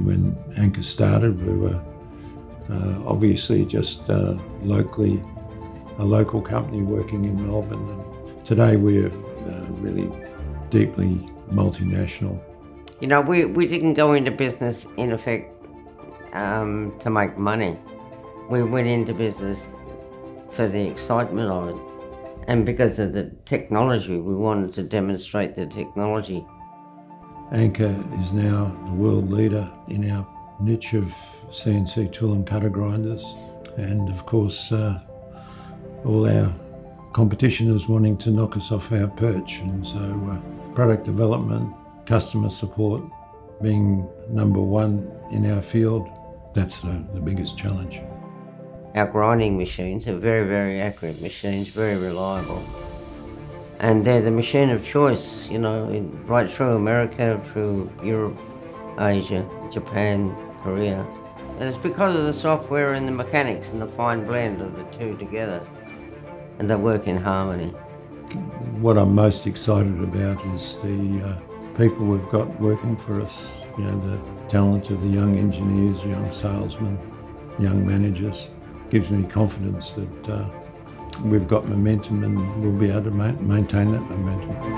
ANCA started, we were uh, obviously just uh, locally, a local company working in Melbourne. And today we're uh, really deeply multinational. You know, we, we didn't go into business in effect um, to make money. We went into business for the excitement of it. And because of the technology, we wanted to demonstrate the technology. ANCA is now the world leader in our niche of CNC tool and cutter grinders. And of course, uh, all our competition is wanting to knock us off our perch. And so uh, product development, customer support, being number one in our field, that's the, the biggest challenge. Our grinding machines are very, very accurate machines, very reliable. And they're the machine of choice, you know, in, right through America, through Europe, Asia, Japan, Korea. And it's because of the software and the mechanics and the fine blend of the two together. And they work in harmony. What I'm most excited about is the uh, people we've got working for us. You know, the talent of the young engineers, young salesmen, young managers. Gives me confidence that uh, we've got momentum and we'll be able to ma maintain that momentum.